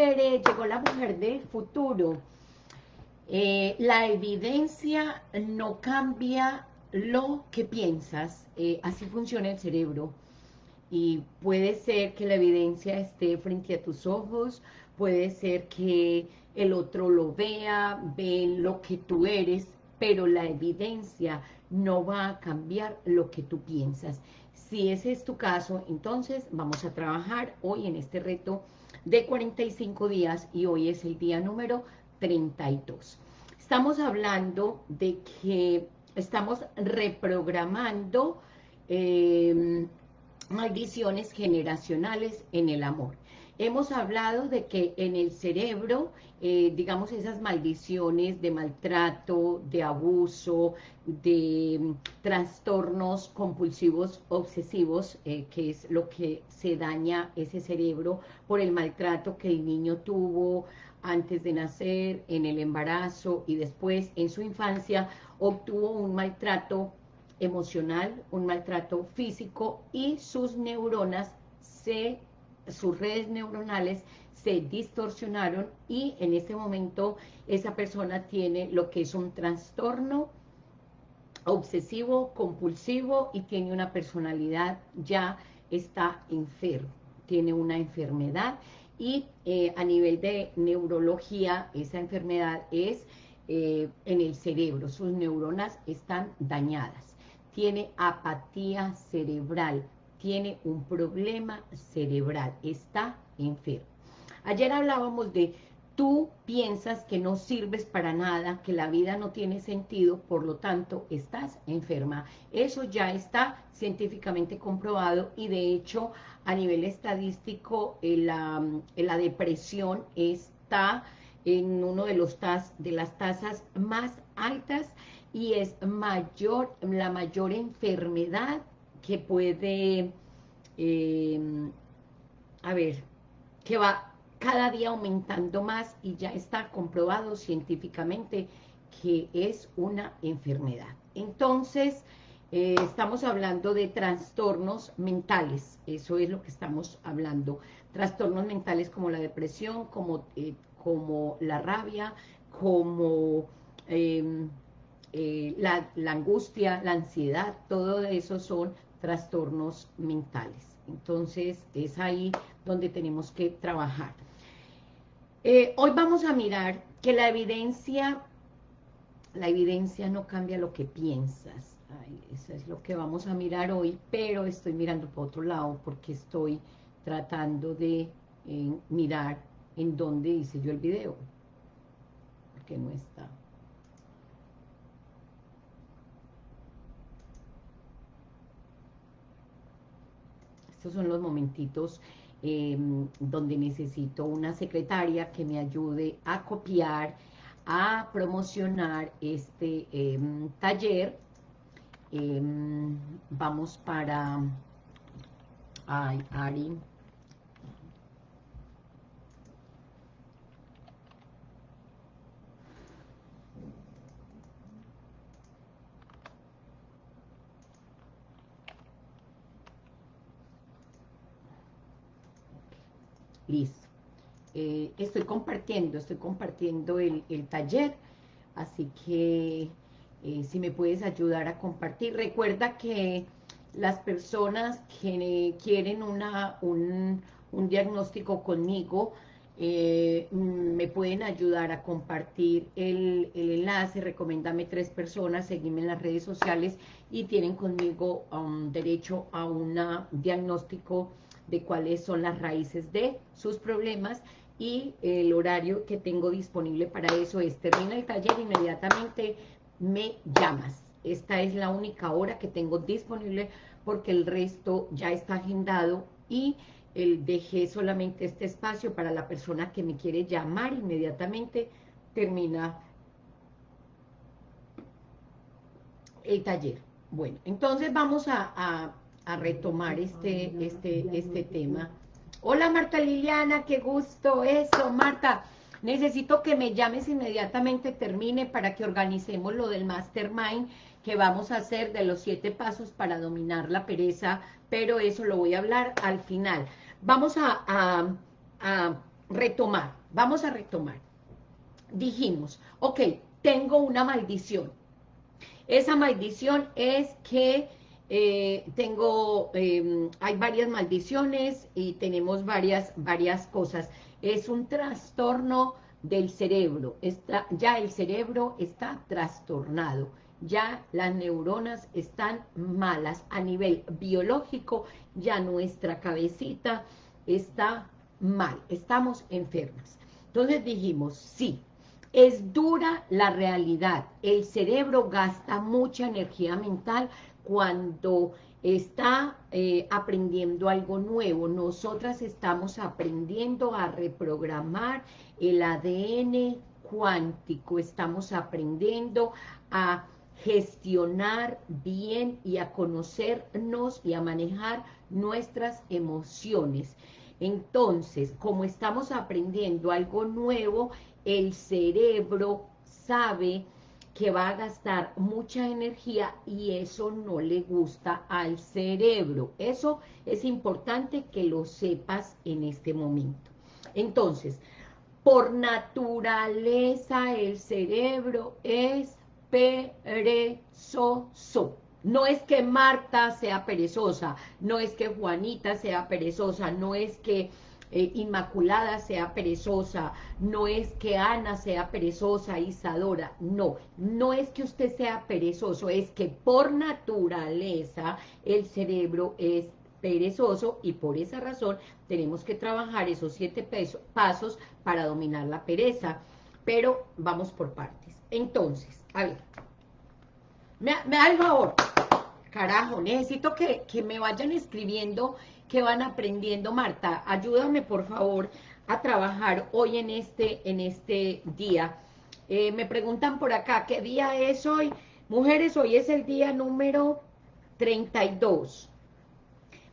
Llegó la mujer del futuro. Eh, la evidencia no cambia lo que piensas, eh, así funciona el cerebro. Y puede ser que la evidencia esté frente a tus ojos, puede ser que el otro lo vea, ve lo que tú eres, pero la evidencia no va a cambiar lo que tú piensas. Si ese es tu caso, entonces vamos a trabajar hoy en este reto de 45 días y hoy es el día número 32. Estamos hablando de que estamos reprogramando eh, maldiciones generacionales en el amor. Hemos hablado de que en el cerebro, eh, digamos, esas maldiciones de maltrato, de abuso, de mm, trastornos compulsivos obsesivos, eh, que es lo que se daña ese cerebro por el maltrato que el niño tuvo antes de nacer, en el embarazo y después en su infancia, obtuvo un maltrato emocional, un maltrato físico y sus neuronas se sus redes neuronales se distorsionaron y en este momento esa persona tiene lo que es un trastorno obsesivo, compulsivo y tiene una personalidad, ya está enfermo, tiene una enfermedad y eh, a nivel de neurología esa enfermedad es eh, en el cerebro, sus neuronas están dañadas, tiene apatía cerebral, tiene un problema cerebral, está enfermo. Ayer hablábamos de tú piensas que no sirves para nada, que la vida no tiene sentido, por lo tanto estás enferma. Eso ya está científicamente comprobado y de hecho a nivel estadístico eh, la, eh, la depresión está en uno de, los de las tasas más altas y es mayor, la mayor enfermedad que puede, em, a ver, que va cada día aumentando más y ya está comprobado científicamente que es una enfermedad. Entonces, eh, estamos hablando de trastornos mentales, eso es lo que estamos hablando. Trastornos mentales como la depresión, como, eh, como la rabia, como em, eh, la, la, angustia, la ansiedad, todo eso son trastornos mentales. Entonces, es ahí donde tenemos que trabajar. Eh, hoy vamos a mirar que la evidencia, la evidencia no cambia lo que piensas. eso es lo que vamos a mirar hoy, pero estoy mirando por otro lado porque estoy tratando de eh, mirar en dónde hice yo el video. Porque no está. Estos son los momentitos em, donde necesito una secretaria que me ayude a copiar, a promocionar este em, taller. Em, vamos para... Ay, Ari, Listo. Eh, estoy compartiendo, estoy compartiendo el, taller, así que eh, si me puedes ayudar a compartir. Recuerda que las personas que quieren una, un, diagnóstico conmigo, eh, me pueden ayudar a compartir el, enlace, recomiéndame tres personas, seguime en las redes sociales y tienen conmigo um, derecho a un diagnóstico de cuáles son las raíces de sus problemas y el horario que tengo disponible para eso es, termina el taller, inmediatamente me llamas. Esta es la única hora que tengo disponible porque el resto ya está agendado y el dejé solamente este espacio para la persona que me quiere llamar inmediatamente termina el taller. Bueno, entonces vamos a a retomar este, este, este tema. Hola Marta Liliana, qué gusto, eso Marta, necesito que me llames inmediatamente, termine para que organicemos lo del Mastermind que vamos a hacer de los siete pasos para dominar la pereza, pero eso lo voy a hablar al final. Vamos a, a, retomar, vamos a retomar. Dijimos, ok, tengo una maldición. Esa maldición es que eh, tengo, em, hay varias maldiciones y tenemos varias, varias cosas. Es un trastorno del cerebro, está, ya el cerebro está trastornado, ya las neuronas están malas. A nivel biológico, ya nuestra cabecita está mal, estamos enfermas. Entonces dijimos, sí, es dura la realidad, el cerebro gasta mucha energía mental cuando está eh, aprendiendo algo nuevo. Nosotras estamos aprendiendo a reprogramar el ADN cuántico, estamos aprendiendo a gestionar bien y a conocernos y a manejar nuestras emociones. Entonces, como estamos aprendiendo algo nuevo, el cerebro sabe que va a gastar mucha energía y eso no le gusta al cerebro. Eso es importante que lo sepas en este momento. Entonces, por naturaleza el cerebro es perezoso. No es que Marta sea perezosa, no es que Juanita sea perezosa, no es que eh, Inmaculada sea perezosa, no es que Ana sea perezosa, Isadora, no, no es que usted sea perezoso, es que por naturaleza el cerebro es perezoso y por esa razón tenemos que trabajar esos siete pasos para dominar la pereza, pero vamos por partes. Entonces, a ver, me, da el favor, carajo, necesito que, que me vayan escribiendo que van aprendiendo. Marta, ayúdame por favor a trabajar hoy en este, en este día. Eh, me preguntan por acá, ¿qué día es hoy? Mujeres, hoy es el día número 32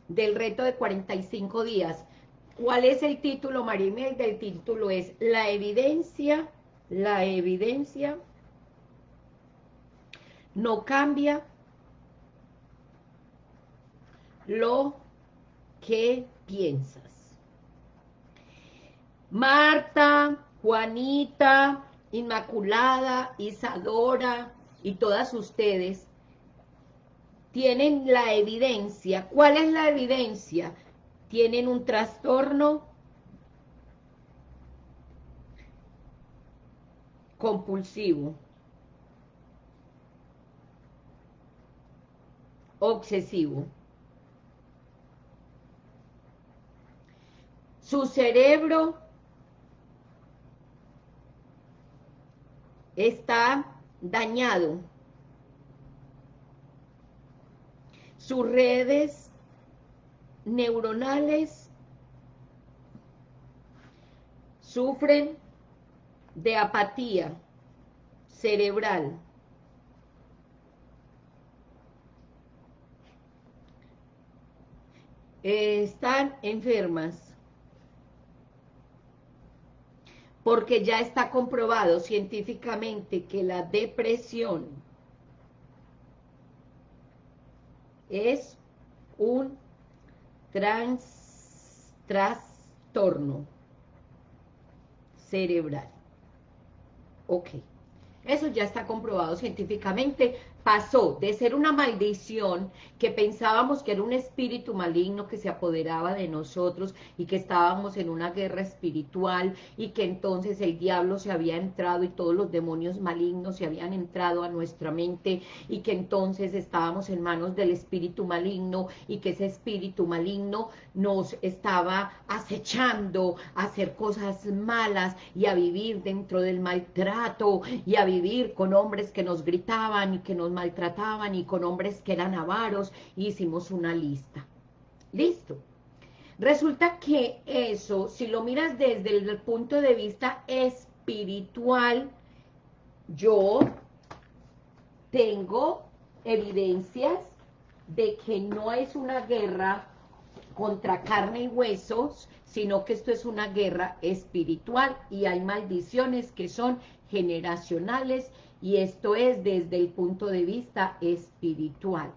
del reto de 45 días. ¿Cuál es el título, Marimel? Del título es La evidencia, la evidencia no cambia lo ¿Qué piensas? Marta, Juanita, Inmaculada, Isadora y todas ustedes tienen la evidencia. ¿Cuál es la evidencia? Tienen un trastorno compulsivo, obsesivo. Su cerebro está dañado. Sus redes neuronales sufren de apatía cerebral. están enfermas. Porque ya está comprobado científicamente que la depresión es un trastorno cerebral. Ok, eso ya está comprobado científicamente pasó de ser una maldición que pensábamos que era un espíritu maligno que se apoderaba de nosotros y que estábamos en una guerra espiritual y que entonces el diablo se había entrado y todos los demonios malignos se habían entrado a nuestra mente y que entonces estábamos en manos del espíritu maligno y que ese espíritu maligno nos estaba acechando a hacer cosas malas y a vivir dentro del maltrato y a vivir con hombres que nos gritaban y que nos maltrataban y con hombres que eran avaros, hicimos una lista. Listo. Resulta que eso, si lo miras desde el punto de vista espiritual, yo tengo evidencias de que no es una guerra contra carne y huesos, sino que esto es una guerra espiritual y hay maldiciones que son generacionales y esto es desde el punto de vista espiritual.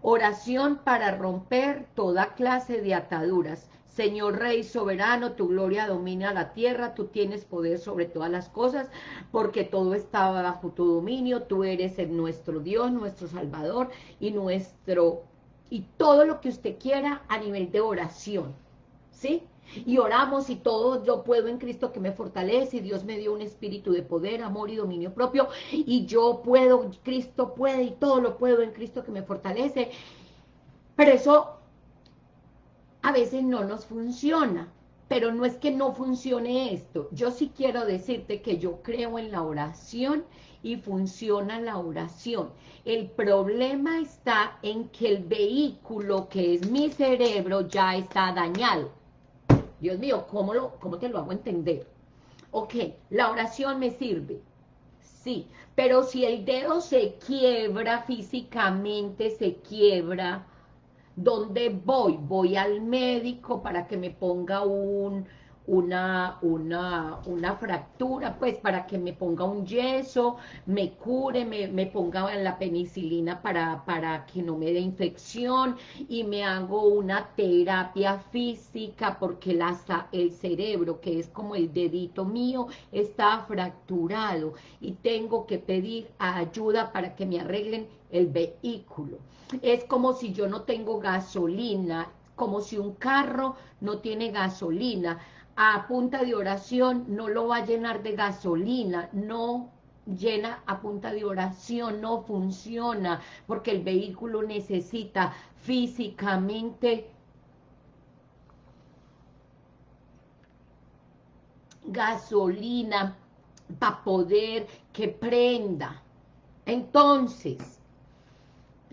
Oración para romper toda clase de ataduras. Señor Rey soberano, tu gloria domina la tierra, tú tienes poder sobre todas las cosas, porque todo está bajo tu dominio, tú eres el nuestro Dios, nuestro Salvador y nuestro, y todo lo que usted quiera a nivel de oración, ¿sí? Y oramos y todo yo puedo en Cristo que me fortalece, y Dios me dio un espíritu de poder, amor y dominio propio, y yo puedo, Cristo puede, y todo lo puedo en Cristo que me fortalece, pero eso a veces no nos funciona, pero no es que no funcione esto. Yo sí quiero decirte que yo creo en la oración y funciona la oración. El problema está en que el vehículo que es mi cerebro ya está dañado. Dios mío, ¿cómo, te lo hago entender? Ok, la oración me sirve, sí, pero si el dedo se quiebra físicamente, se quiebra, ¿Dónde voy? Voy al médico para que me ponga un, una, una, una fractura, pues para que me ponga un yeso, me cure, me, me ponga la penicilina para, para que no me dé infección y me hago una terapia física porque la, el cerebro, que es como el dedito mío, está fracturado y tengo que pedir ayuda para que me arreglen el vehículo. Es como si yo no tengo gasolina, como si un carro no tiene gasolina. A punta de oración no lo va a llenar de gasolina, no llena a punta de oración, no funciona, porque el vehículo necesita físicamente gasolina para poder que prenda. Entonces,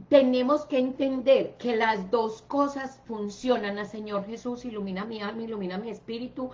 tenemos que entender que las dos cosas funcionan. A Señor Jesús, ilumina mi alma, ilumina mi espíritu.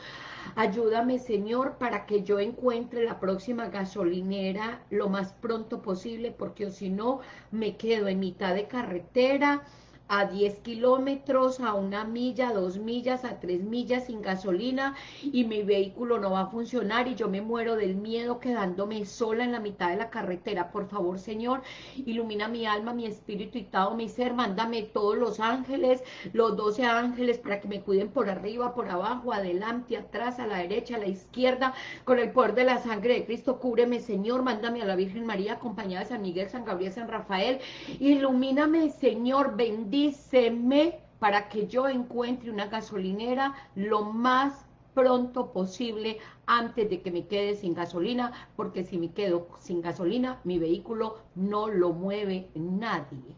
Ayúdame, Señor, para que yo encuentre la próxima gasolinera lo más pronto posible, porque si no, me quedo en mitad de carretera, a 10 kilómetros, a una milla, a dos millas, a tres millas sin gasolina y mi vehículo no va a funcionar y yo me muero del miedo quedándome sola en la mitad de la carretera. Por favor, Señor, ilumina mi alma, mi espíritu y todo mi ser. Mándame todos los ángeles, los doce ángeles para que me cuiden por arriba, por abajo, adelante, atrás, a la derecha, a la izquierda, con el poder de la sangre de Cristo. Cúbreme, Señor. Mándame a la Virgen María acompañada de San Miguel, San Gabriel, San Rafael. Ilumíname, Señor. Bendito díceme para que yo encuentre una gasolinera lo más pronto posible antes de que me quede sin gasolina, porque si me quedo sin gasolina, mi vehículo no lo mueve nadie.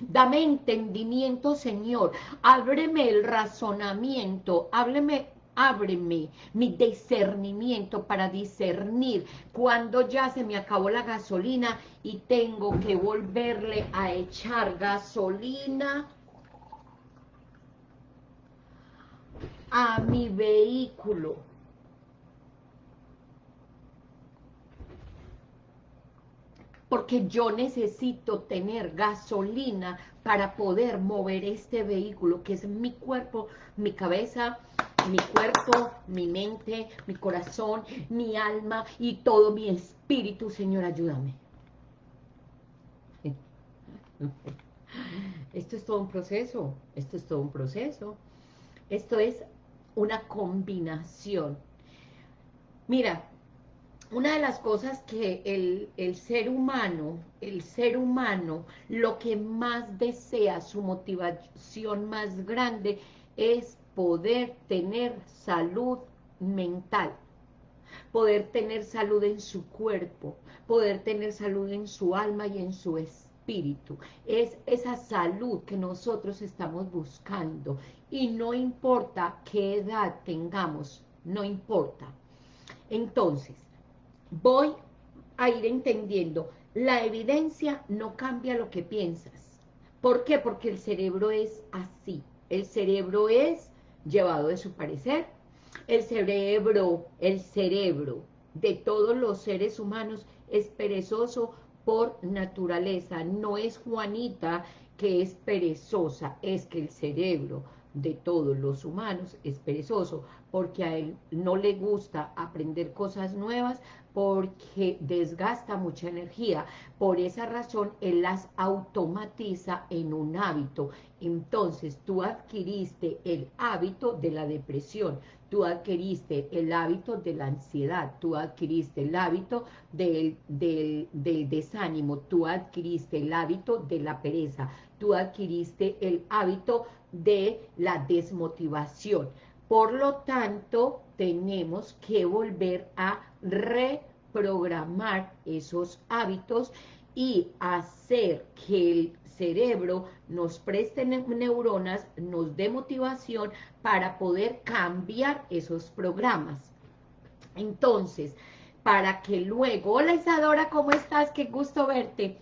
Dame entendimiento, Señor, ábreme el razonamiento, hábleme ábreme mi discernimiento para discernir cuando ya se me acabó la gasolina y tengo que volverle a echar gasolina a mi vehículo. Porque yo necesito tener gasolina para poder mover este vehículo, que es mi cuerpo, mi cabeza, mi cuerpo, mi mente, mi corazón, mi alma y todo mi espíritu, Señor, ayúdame. Esto es todo un proceso, esto es todo un proceso. Esto es una combinación. Mira, una de las cosas que el, el, ser humano, el ser humano, lo que más desea, su motivación más grande, es poder tener salud mental, poder tener salud en su cuerpo, poder tener salud en su alma y en su espíritu. Es esa salud que nosotros estamos buscando y no importa qué edad tengamos, no importa. Entonces, voy a ir entendiendo, la evidencia no cambia lo que piensas. ¿Por qué? Porque el cerebro es así. El cerebro es llevado de su parecer. El cerebro, el cerebro de todos los seres humanos es perezoso por naturaleza. No es Juanita que es perezosa, es que el cerebro de todos los humanos es perezoso, porque a él no le gusta aprender cosas nuevas, porque desgasta mucha energía. Por esa razón, él las automatiza en un hábito. Entonces, tú adquiriste el hábito de la depresión, tú adquiriste el hábito de la ansiedad, tú adquiriste el hábito del, del, del desánimo, tú adquiriste el hábito de la pereza, tú adquiriste el hábito de la desmotivación. Por lo tanto, tenemos que volver a reprogramar esos hábitos y hacer que el cerebro nos preste neuronas, nos dé motivación para poder cambiar esos programas. Entonces, para que luego, hola Isadora, ¿cómo estás? Qué gusto verte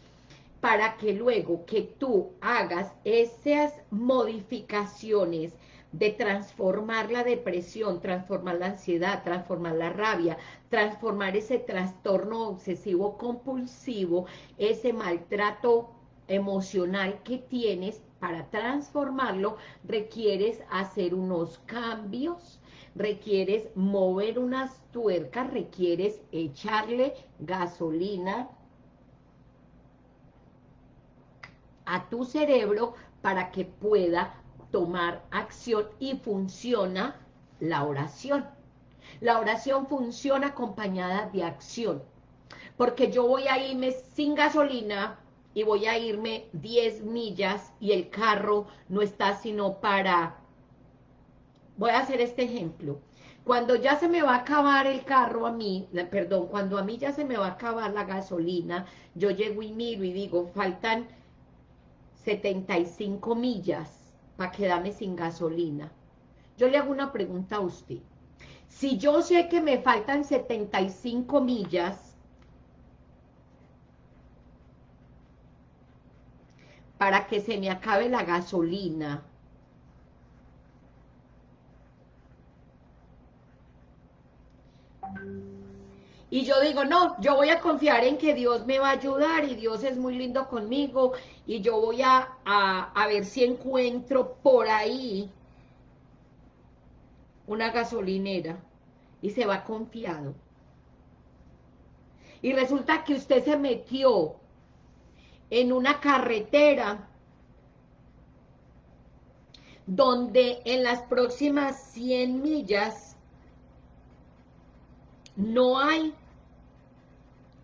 para que luego que tú hagas esas modificaciones de transformar la depresión, transformar la ansiedad, transformar la rabia, transformar ese trastorno obsesivo compulsivo, ese maltrato emocional que tienes, para transformarlo requieres hacer unos cambios, requieres mover unas tuercas, requieres echarle gasolina, a tu cerebro para que pueda tomar acción y funciona la oración. La oración funciona acompañada de acción, porque yo voy a irme sin gasolina y voy a irme 10 millas y el carro no está sino para... Voy a hacer este ejemplo. Cuando ya se me va a acabar el carro a mí, perdón, cuando a mí ya se me va a acabar la gasolina, yo llego y miro y digo, faltan 75 millas para quedarme sin gasolina. Yo le hago una pregunta a usted. Si yo sé que me faltan 75 millas para que se me acabe la gasolina, y yo digo, no, yo voy a confiar en que Dios me va a ayudar y Dios es muy lindo conmigo y yo voy a, a, ver si encuentro por ahí una gasolinera y se va confiado. Y resulta que usted se metió en una carretera donde en las próximas 100 millas no hay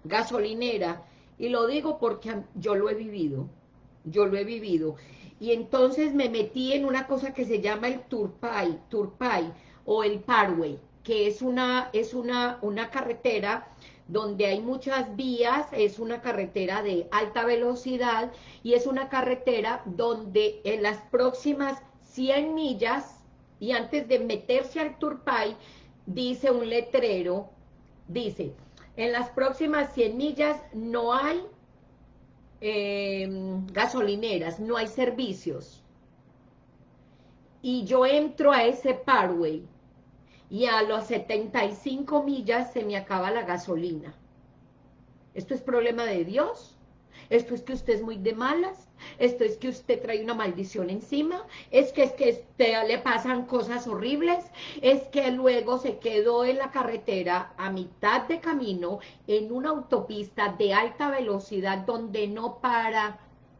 gasolinera, y lo digo porque yo lo he vivido, yo lo he vivido, y entonces me metí en una cosa que se llama el Turpay, Turpay, o el Parway, que es una, es una, una carretera donde hay muchas vías, es una carretera de alta velocidad, y es una carretera donde en las próximas 100 millas, y antes de meterse al Turpay, dice un letrero, dice, en las próximas 100 millas no hay em, gasolineras, no hay servicios. Y yo entro a ese parway y a los 75 millas se me acaba la gasolina. ¿Esto es problema de Dios? ¿Esto es que usted es muy de malas? esto es que usted trae una maldición encima, es que es que usted le pasan cosas horribles, es que luego se quedó en la carretera a mitad de camino en una autopista de alta velocidad donde no para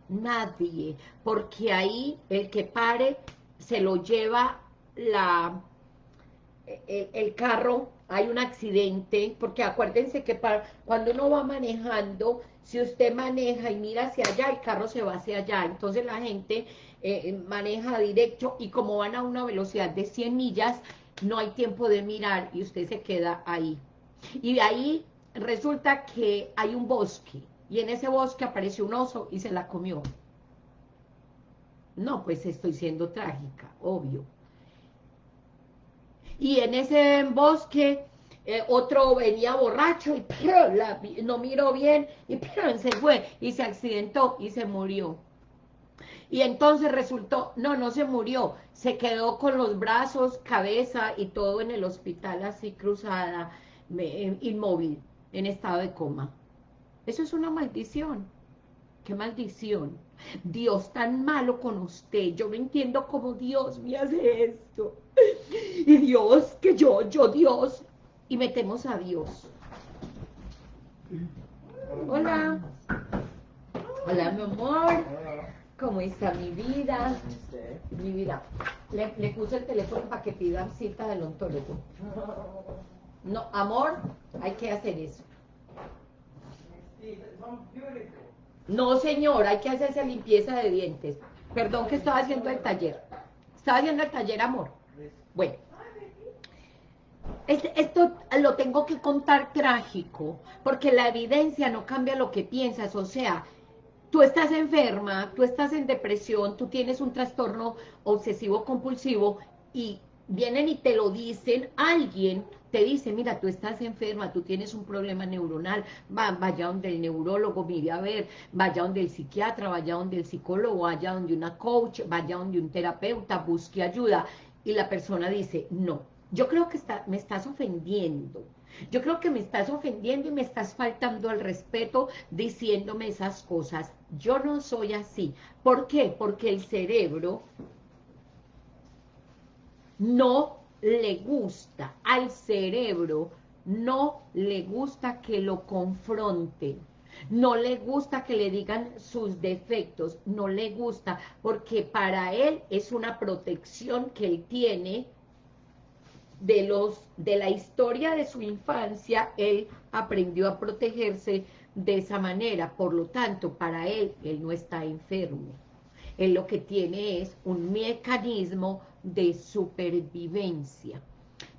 nadie, porque ahí el que pare se lo lleva la el, carro, hay un accidente, porque acuérdense que cuando uno va manejando, si usted maneja y mira hacia allá, el carro se va hacia allá, entonces la gente eh, maneja directo y como van a una velocidad de 100 millas, no hay tiempo de mirar y usted se queda ahí. Y de ahí resulta que hay un bosque, y en ese bosque apareció un oso y se la comió. No, pues estoy siendo trágica, obvio y en ese bosque eh, otro venía borracho y no miró bien y se fue y se accidentó y se murió. Y entonces resultó, no, no se murió, se quedó con los brazos, cabeza y todo en el hospital así cruzada, inmóvil, en estado de coma. Eso es una maldición. ¡Qué maldición! Dios tan malo con usted, yo no entiendo cómo Dios me hace esto. Y Dios, que yo, yo Dios, y metemos a Dios. Hola. Hola, mi amor. ¿Cómo está mi vida? Mi vida. Le, puse el teléfono para que pida cita del ontólogo. No, amor, hay que hacer eso. No, señor, hay que hacerse limpieza de dientes. Perdón que estaba haciendo el taller. Estaba haciendo el taller, amor. Bueno. Esto lo tengo que contar trágico, porque la evidencia no cambia lo que piensas, o sea, tú estás enferma, tú estás en depresión, tú tienes un trastorno obsesivo compulsivo y vienen y te lo dicen, alguien te dice, mira, tú estás enferma, tú tienes un problema neuronal, va, vaya donde el neurólogo, mire a ver, vaya donde el psiquiatra, vaya donde el psicólogo, vaya donde una coach, vaya donde un terapeuta, busque ayuda. Y la persona dice, no, yo creo que me estás ofendiendo, yo creo que me estás ofendiendo y me estás faltando al respeto diciéndome esas cosas. Yo no soy así. ¿Por qué? Porque el cerebro no le gusta, al cerebro no le gusta que lo confronten, no le gusta que le digan sus defectos, no le gusta, porque para él es una protección que él tiene de, los, de la historia de su infancia, él aprendió a protegerse de esa manera, por lo tanto, para él, él no está enfermo. Él lo que tiene es un mecanismo de supervivencia.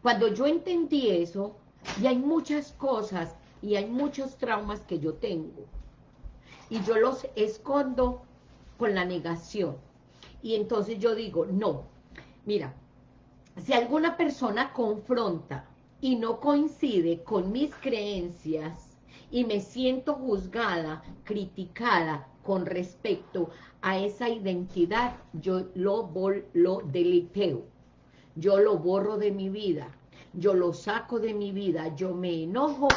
Cuando yo entendí eso, y hay muchas cosas, y hay muchos traumas que yo tengo, y yo los escondo con la negación. Y entonces yo digo, no, mira, si alguna persona confronta y no coincide con mis creencias y me siento juzgada, criticada con respecto a esa identidad, yo lo, lo deliteo, yo lo borro de mi vida, yo lo saco de mi vida, yo me enojo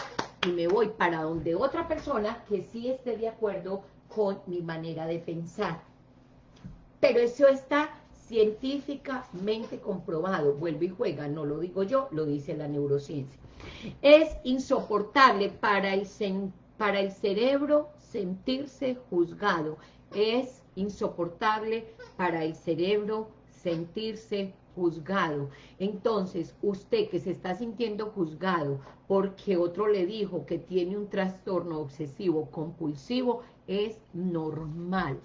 y me voy para donde otra persona que sí esté de acuerdo con mi manera de pensar. Pero eso está científicamente comprobado, vuelve y juega, no lo digo yo, lo dice la neurociencia. Es insoportable para el, para el cerebro sentirse juzgado, es insoportable para el cerebro sentirse juzgado. Entonces, usted que se está sintiendo juzgado porque otro le dijo que tiene un trastorno obsesivo compulsivo, es normal.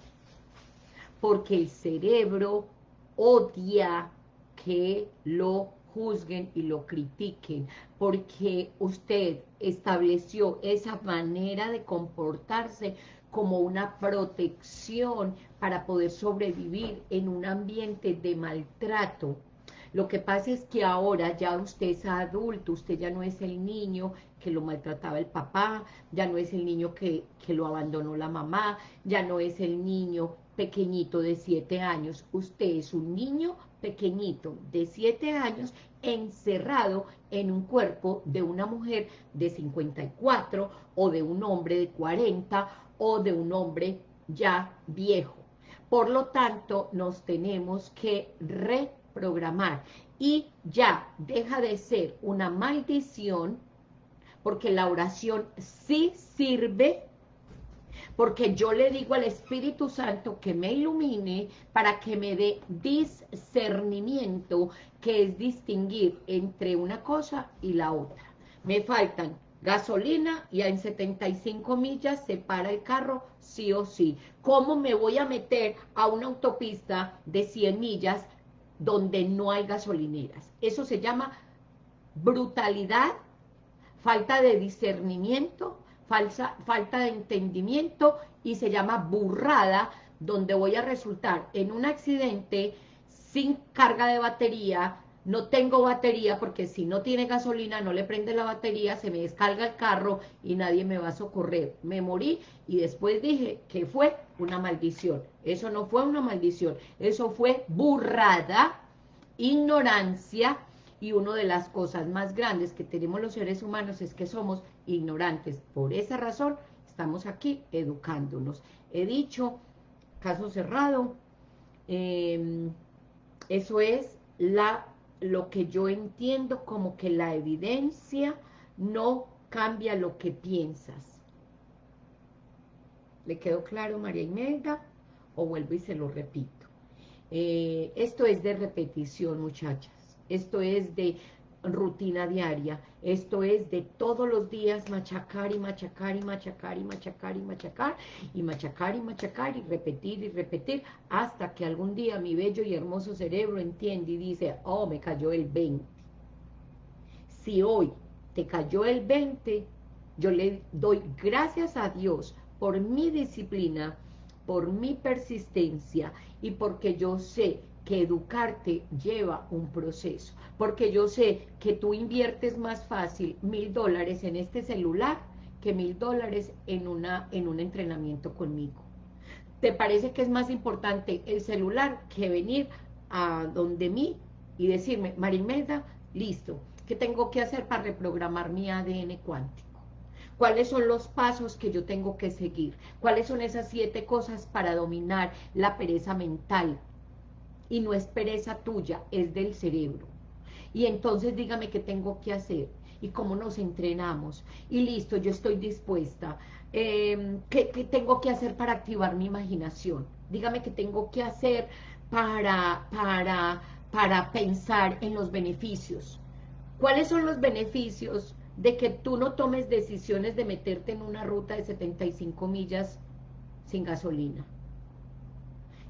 Porque el cerebro odia que lo juzguen y lo critiquen, porque usted estableció esa manera de comportarse como una protección para poder sobrevivir en un ambiente de maltrato. Lo que pasa es que ahora ya usted es adulto, usted ya no es el niño que lo maltrataba el papá, ya no es el niño que, que lo abandonó la mamá, ya no es el niño pequeñito de siete años, usted es un niño pequeñito de siete años encerrado en un cuerpo de una mujer de 54 o de un hombre de 40 o de un hombre ya viejo. Por lo tanto, nos tenemos que reprogramar y ya deja de ser una maldición porque la oración sí sirve porque yo le digo al Espíritu Santo que me ilumine para que me dé discernimiento, que es distinguir entre una cosa y la otra. Me faltan gasolina y en 75 millas se para el carro sí o sí. ¿Cómo me voy a meter a una autopista de 100 millas donde no hay gasolineras? Eso se llama brutalidad, falta de discernimiento, falsa, falta de entendimiento y se llama burrada, donde voy a resultar en un accidente sin carga de batería, no tengo batería porque si no tiene gasolina no le prende la batería, se me descarga el carro y nadie me va a socorrer. Me morí y después dije que fue una maldición. Eso no fue una maldición, eso fue burrada, ignorancia y una de las cosas más grandes que tenemos los seres humanos es que somos ignorantes. Por esa razón estamos aquí educándonos. He dicho caso cerrado. Em, eso es la, lo que yo entiendo como que la evidencia no cambia lo que piensas. ¿Le quedó claro, María Imelda? O vuelvo y se lo repito. Eh, esto es de repetición, muchachas. Esto es de rutina diaria. Esto es de todos los días machacar y machacar y machacar y machacar y machacar y machacar y machacar y repetir y repetir hasta que algún día mi bello y hermoso cerebro entiende y dice, oh, me cayó el 20. Si hoy te cayó el 20, yo le doy gracias a Dios por mi disciplina, por mi persistencia y porque yo sé que educarte lleva un proceso, porque yo sé que tú inviertes más fácil mil dólares en este celular que mil dólares en, una, en un entrenamiento conmigo. ¿Te parece que es más importante el celular que venir a donde mí y decirme, Marimelda, listo, ¿qué tengo que hacer para reprogramar mi ADN cuántico? ¿Cuáles son los pasos que yo tengo que seguir? ¿Cuáles son esas siete cosas para dominar la pereza mental, y no es pereza tuya, es del cerebro. Y entonces dígame qué tengo que hacer y cómo nos entrenamos. Y listo, yo estoy dispuesta. Em, ¿qué, tengo que hacer para activar mi imaginación? Dígame qué tengo que hacer para, para, para pensar en los beneficios. ¿Cuáles son los beneficios de que tú no tomes decisiones de meterte en una ruta de 75 millas sin gasolina?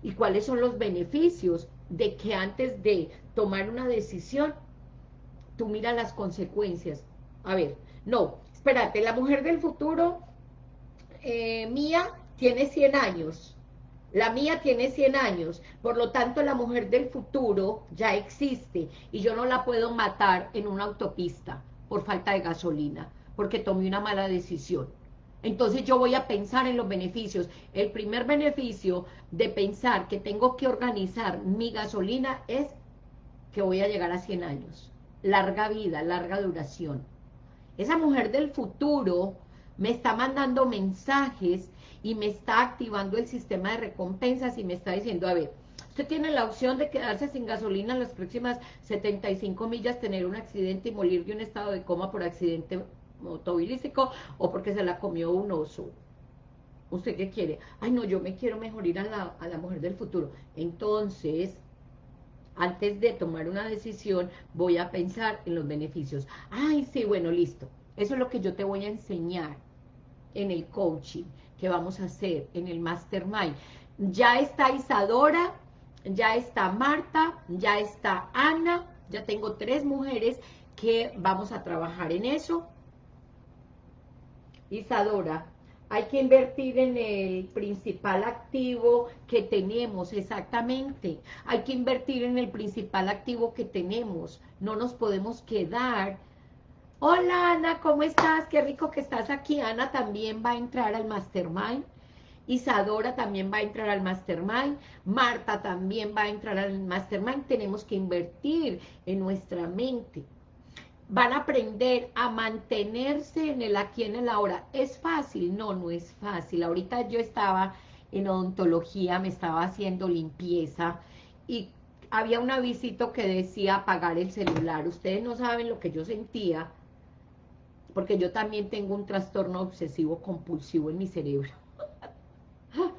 ¿Y cuáles son los beneficios de que antes de tomar una decisión, tú miras las consecuencias. A ver, no, espérate, la mujer del futuro eh, mía tiene 100 años, la mía tiene 100 años, por lo tanto la mujer del futuro ya existe y yo no la puedo matar en una autopista por falta de gasolina, porque tomé una mala decisión. Entonces yo voy a pensar en los beneficios. El primer beneficio de pensar que tengo que organizar mi gasolina es que voy a llegar a 100 años. Larga vida, larga duración. Esa mujer del futuro me está mandando mensajes y me está activando el sistema de recompensas y me está diciendo, a ver, usted tiene la opción de quedarse sin gasolina en las próximas 75 millas, tener un accidente y morir de un estado de coma por accidente autobilístico o porque se la comió un oso. ¿Usted qué quiere? Ay, no, yo me quiero mejorar a la, a la mujer del futuro. Entonces, antes de tomar una decisión, voy a pensar en los beneficios. Ay, sí, bueno, listo. Eso es lo que yo te voy a enseñar en el coaching que vamos a hacer, en el mastermind. Ya está Isadora, ya está Marta, ya está Ana, ya tengo tres mujeres que vamos a trabajar en eso. Isadora, hay que invertir en el principal activo que tenemos, exactamente. Hay que invertir en el principal activo que tenemos. No nos podemos quedar. Hola, Ana, ¿cómo estás? Qué rico que estás aquí. Ana también va a entrar al Mastermind. Isadora también va a entrar al Mastermind. Marta también va a entrar al Mastermind. Tenemos que invertir en nuestra mente van a aprender a mantenerse en el aquí, en el ahora. ¿Es fácil? No, no es fácil. Ahorita yo estaba en odontología, me estaba haciendo limpieza y había un avisito que decía apagar el celular. Ustedes no saben lo que yo sentía, porque yo también tengo un trastorno obsesivo compulsivo en mi cerebro.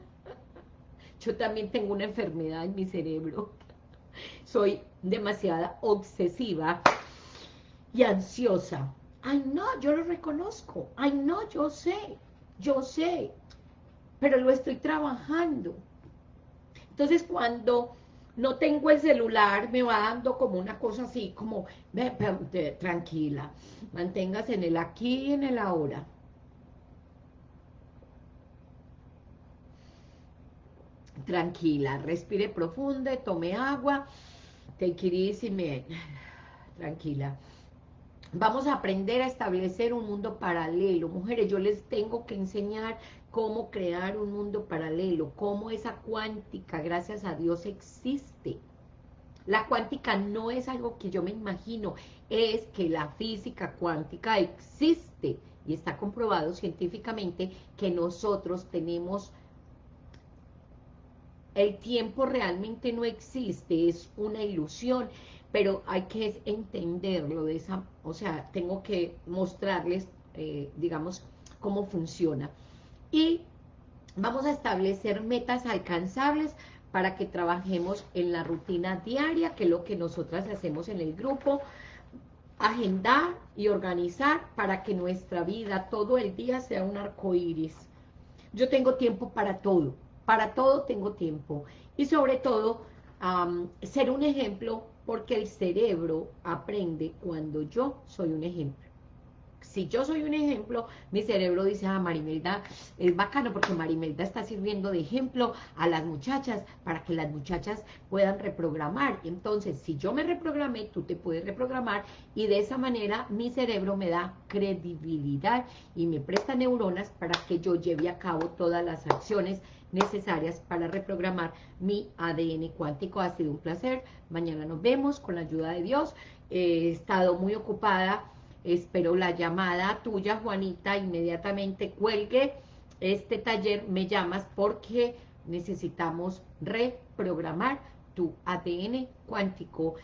yo también tengo una enfermedad en mi cerebro. Soy demasiada obsesiva y ansiosa. Ay, no, yo lo reconozco. Ay, no, yo sé, yo sé, pero lo estoy trabajando. Entonces, cuando no tengo el celular, me va dando como una cosa así, como, tranquila, manténgase en el aquí y en el ahora. Tranquila, respire profundo, tome agua, take it easy, tranquila. Vamos a aprender a establecer un mundo paralelo. Mujeres, yo les tengo que enseñar cómo crear un mundo paralelo, cómo esa cuántica, gracias a Dios, existe. La cuántica no es algo que yo me imagino, es que la física cuántica existe y está comprobado científicamente que nosotros tenemos el tiempo realmente no existe, es una ilusión, pero hay que entenderlo de esa, o sea, tengo que mostrarles, eh, digamos, cómo funciona. Y vamos a establecer metas alcanzables para que trabajemos en la rutina diaria, que es lo que nosotras hacemos en el grupo, agendar y organizar para que nuestra vida todo el día sea un arco iris. Yo tengo tiempo para todo, para todo tengo tiempo. Y sobre todo, ser un ejemplo porque el cerebro aprende cuando yo soy un ejemplo. Si yo soy un ejemplo, mi cerebro dice, ah, Marimelda, es bacano porque Marimelda está sirviendo de ejemplo a las muchachas para que las muchachas puedan reprogramar. Entonces, si yo me reprogramé, tú te puedes reprogramar y de esa manera mi cerebro me da credibilidad y me presta neuronas para que yo lleve a cabo todas las acciones necesarias para reprogramar mi ADN cuántico. Ha sido un placer. Mañana nos vemos con la ayuda de Dios. He estado muy ocupada. Espero la llamada tuya, Juanita. Inmediatamente cuelgue este taller. Me llamas porque necesitamos reprogramar tu ADN cuántico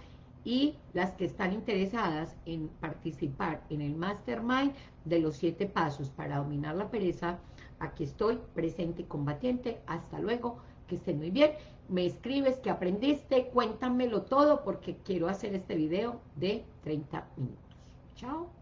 y las que están interesadas en participar en el Mastermind de los siete pasos para dominar la pereza, Aquí estoy, presente y combatiente. Hasta luego, que estén muy bien. Me escribes que aprendiste, cuéntamelo todo porque quiero hacer este video de 30 minutos. Chao.